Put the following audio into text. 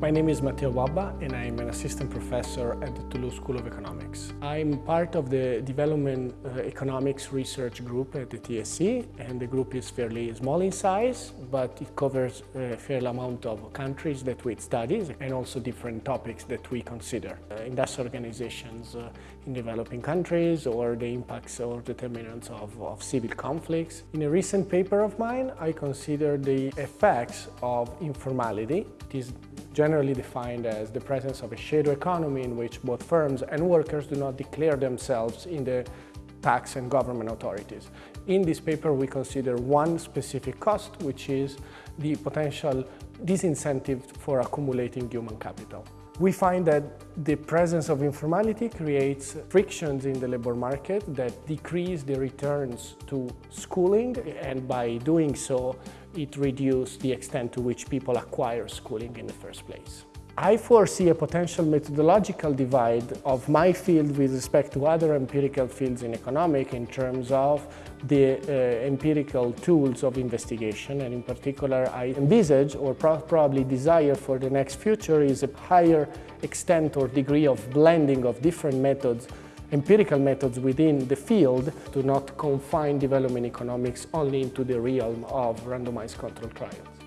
My name is Matteo Bobba and I'm an assistant professor at the Toulouse School of Economics. I'm part of the Development uh, Economics Research Group at the TSE and the group is fairly small in size but it covers a fair amount of countries that we study and also different topics that we consider. Uh, industrial organizations uh, in developing countries or the impacts or determinants of, of civil conflicts. In a recent paper of mine I consider the effects of informality. It is generally defined as the presence of a shadow economy in which both firms and workers do not declare themselves in the tax and government authorities. In this paper we consider one specific cost which is the potential disincentive for accumulating human capital. We find that the presence of informality creates frictions in the labor market that decrease the returns to schooling and by doing so it reduces the extent to which people acquire schooling in the first place. I foresee a potential methodological divide of my field with respect to other empirical fields in economic in terms of the uh, empirical tools of investigation and in particular I envisage or pro probably desire for the next future is a higher extent or degree of blending of different methods empirical methods within the field to not confine development economics only into the realm of randomized control trials.